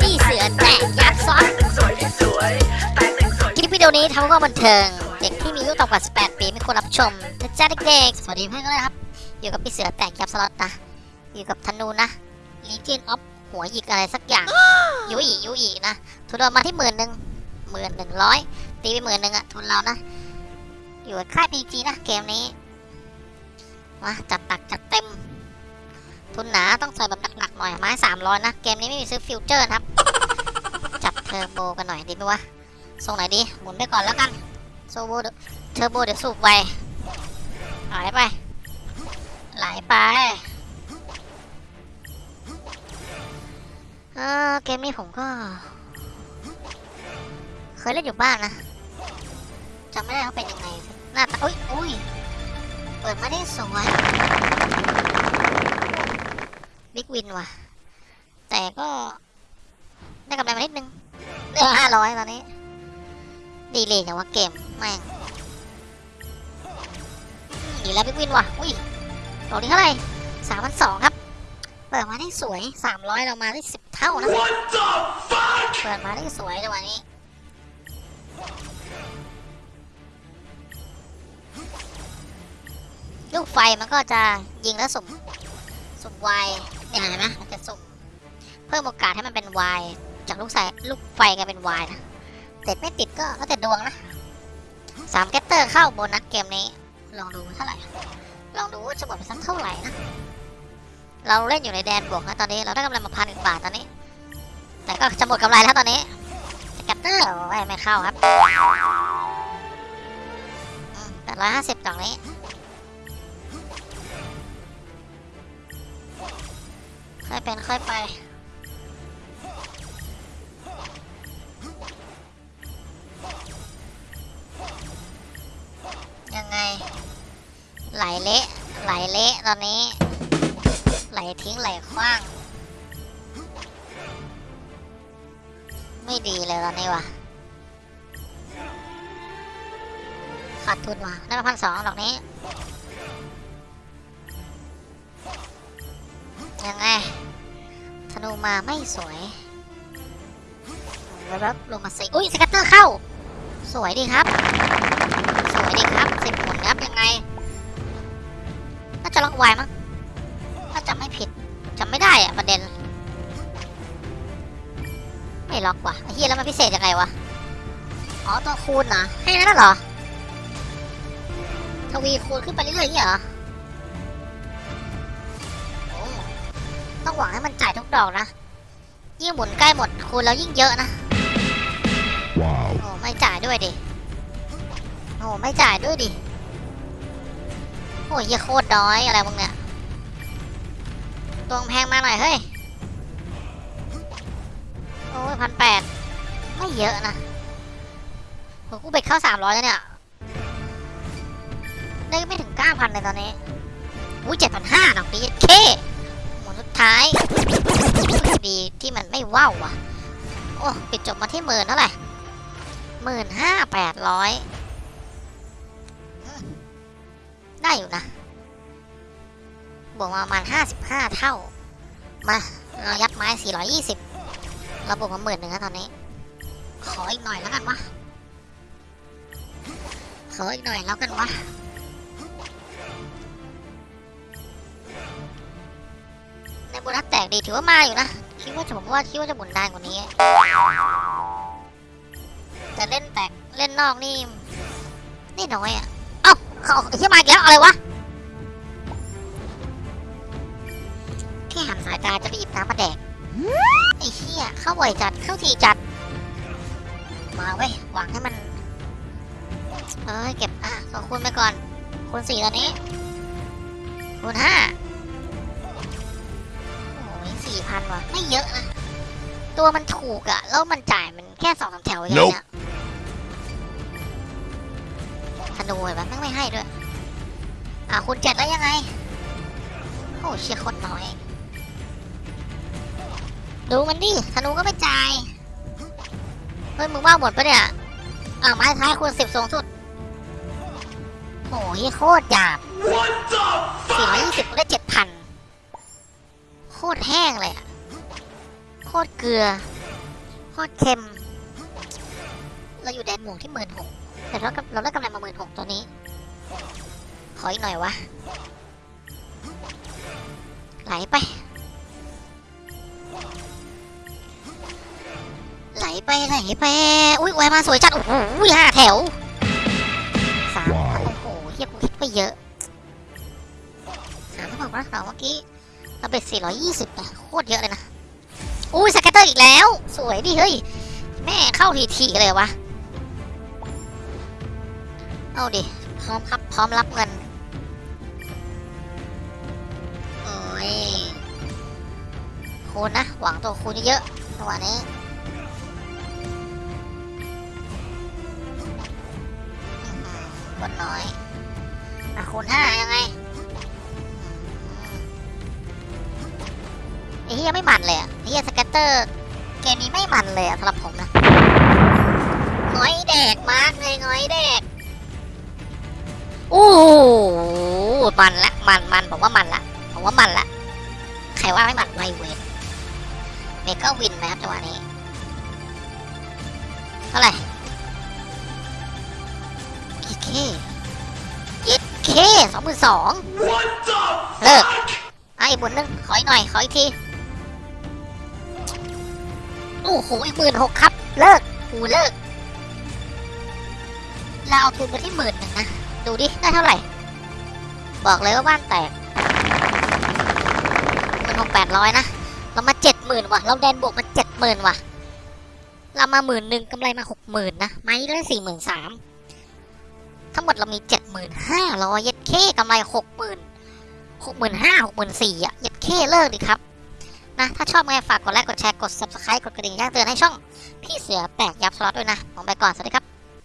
พี่เสือแตกยักษ์ซอสคลิปวิดีโอนี้ทำเพื่อบันเทิง เด็กที่มีอายุต่ำกว่า 18 ปีไม่ควรรับชมนะจ๊ะเด็กๆ สวัสดีเพื่อนกันเลยครับ อยู่กับพี่เสือแตกยับสล็อตนะ อยู่กับธนูนะ Legion of หัวหยิกอะไรสักอย่างยุอียุอีนะ ทุนเรามาที่หมื่นหนึ่งหมื่นหนึ่งร้อยตีไปหมื่นหนึ่งอะทุนเรานะ อยู่กับค่าย PG นะเกมนี้มาจัดตักจัดเต็ม ทุนหนาต้องใส่แบบหนักๆหน่อยไม้สามร้อยนะ เกมนี้ไม่มีซื้อฟิวเจอร์นะครับ จับเทอร์โบกันหน่อยดีไหมวะส่งไหนดีหมุนไปก่อนแล้วกันโซโบเดเทอร์โบเดี๋ยวสูบไวไหลไปไหลไปเออเกมนี้ผมก็ เคยเล่นอยู่บ้านนะจำไม่ได้ว่าเป็นยังไงหน้าตาอุ้ยอุ้ยเปิดมาได้สวย big win ว่ะ แต่ก็ ได้กำไรมานิดนึงได้ห้าร้อยตอนนี้ ดีเลยอยู่ว่าเกมแม่งดีแล้ว big win ว่ะ อุ้ยดอกนี้เท่าไหร่สามพันสองครับ เปิดมาได้สวยสามร้อยเรามาได้สิบเท่านะ เปิดมาได้สวยจังหวะนี้ลูกไฟมันก็จะยิงแล้วสุ่มสุ่มว เนี่ยเห็นไหมมันจะสุ่มเพิ่มโอกาสให้มันเป็นวายจากลูกใส่ลูกไฟกลายเป็นวายนะติดไม่ติดก็แล้วแต่ดวงนะสามแกตเตอร์เข้าโบนัสเกมนี้ ลองดูเท่าไหร่ ลองดูว่าจะหมดไปสักเท่าไหร่นะ เราเล่นอยู่ในแดนบวกนะตอนนี้เราได้กำไรมาพันหนึ่งบาทตอนนี้ แต่ก็จะหมดกำไรแล้วตอนนี้แกตเตอร์ไม่เข้าครับแปดร้อยห้าสิบกล่องนี้ ค่อยเป็นค่อยไป ยังไง ไหลเละ ไหลเละตอนนี้ ไหลทิ้งไหลคว้าง ไม่ดีเลยตอนนี้ว่ะขาดทุนว่ะได้มาพันสองดอกนี้ มาไม่สวยแล้วลงมาสิอุ้ยสกัตเตอร์เข้า สวยดีครับ สวยดีครับสิบหมุนครับยังไง น่าจะล็อกไวมั้งถ้าจำไม่ผิดจำไม่ได้อะประเด็น ไม่ล็อกว่ะเฮียแล้วมันพิเศษยังไงวะ อ๋อตัวคูณนะให้นั่นเหรอทวีคูณขึ้นไปเรื่อยๆอย่างนี้เหรอ ต้องหวังให้มันจ่ายทุกดอกนะ ยิ่งหมุนใกล้หมดคูณแล้วยิ่งเยอะนะ Wow. โอ้ไม่จ่ายด้วยดิโอ้ไม่จ่ายด้วยดิ โอ้ยเหี้ยโคตรน้อยอะไรมึงเนี่ยตัวแพงมาหน่อยเฮ้ย โอ้ยพันแปดไม่เยอะนะโหกูเบ็ดเข้าสามร้อยแล้วเนี่ย ได้ไม่ถึงเก้าพันเลยตอนนี้ อุ้ยเจ็ดพันห้าดอกนี้เคหมุนสุด ท้ายดีที่มันไม่ว้าวว่ะ โอ้ปิดจบมาที่หมื่นเท่าไหร่หมื่นห้าแปดร้อยได้อยู่นะ บวกมาประมาณห้าสิบห้าเท่า มาเรายัดไม้สี่ร้อยยี่สิบเราบวกมาหมื่นหนึ่งแล้วตอนนี้ ขออีกหน่อยแล้วกันวะขออีกหน่อยแล้วกันวะ โบนัสแตกดีถือว่ามาอยู่นะ คิดว่าจะผมว่าคิดว่าจะหมุนได้กว่านี้ แต่เล่นแตกเล่นนอกนี่นี่น้อยอะ เอ้าเขาเหี้ยมาอีกแล้วอะไรวะแค่หันสายตาจะไปหยิบน้ำมาแดกไอ้เหี้ยเข้าบ่อยจัดเข้าทีจัด มาเว้ยหวังให้มันเอ้ยเก็บอะขอคูณไปก่อนคูณสี่ตอนนี้คูณห้า พันว่ะ ไม่เยอะนะ ตัวมันถูกอะแล้วมันจ่ายมันแค่สองสามแถวอย่างเงี้ยธนูเห็นปะแม่งไม่ให้ด้วย อะคุณเจ็ดแล้วยังไง โอ้เชียร์คนน้อย ดูมันดิธนูก็ไม่จ่าย เฮ้ยมึงว่าหมดปะเนี่ย อะไม้ท้ายคูณสิบสูงสุดโอ้ยโคตรหยาบ What the สี่ร้อยยี่สิบได้เจ็ดพันโคคตรแห้งเลยอะโคตรเกลือ โคตรเค็ม เราอยู่แดนหมวกที่หมื่นหกแต่เราก็เราได้กำไรมาหมื่นหกตัวนี้ ขออีกหน่อยวะ ไหลไป ไหลไปไหลไป อุ้ยแววมาสวยจัด โอ้โหห้าแถวสามว้าวโอ้โหเฮียกูคิดไปเยอะสามเท่ากับเราเมื่อกี้ เราเป็น420แต่โคตรเยอะเลยนะ อุ้ยสเก็ตเตอร์อีกแล้ว สวยดิเฮ้ย แม่เข้าทีๆเลยวะ เอาดิ พร้อมครับ พร้อมรับเงิน โอ้ยคูณนะ หวังตัวคูณเยอะๆจังหวะนี้อื้อหือกดน้อย อะคูณห้ายังไง เฮียไม่มันเลยอะไอ้เฮียสเก็ตเตอร์เกมนี้ไม่มันเลยอะสำหรับผมนะง้อยแดกมากเลยง้อยแดกโอ้โหมันละมันมันผมว่ามันละผมว่ามันละใครว่าไม่มันไวเวนเมกาวินไหมครับจังหวะนี้เท่าไหร่กี่เคยี่เคสองหมื่นสองเลิกอะอีกหมุนหนึงขออีกหน่อย ขออีกที โอ้โหอีกหมื่นหกครับ เลิกกูเลิก เราเอาทุนไปที่หมื่นหนึ่งนะ ดูดิ ได้เท่าไหร่ บอกเลยว่าบ้านแตกหมื่นหกแปดร้อยนะ เรามาเจ็ดหมื่นว่ะ เราแดนบวกมาเจ็ดหมื่นว่ะ เรามาหมื่นหนึ่งกำไรมาหกหมื่นนะ ไม้ได้สี่หมื่นสามทั้งหมดเรามีเจ็ดหมื่นห้าร้อยเย็ดเคกำไรหกหมื่นหกหมื่นห้าหกหมื่นสี่อะ เย็ดเคเลิกดิครับ นะ ถ้าชอบไงฝากกดไลค์ กดแชร์ กด subscribe กดกระดิ่งแจ้งเตือนให้ช่อง พี่เสือแตกยับสล็อตด้วยนะ ผมไปก่อน สวัสดีครับ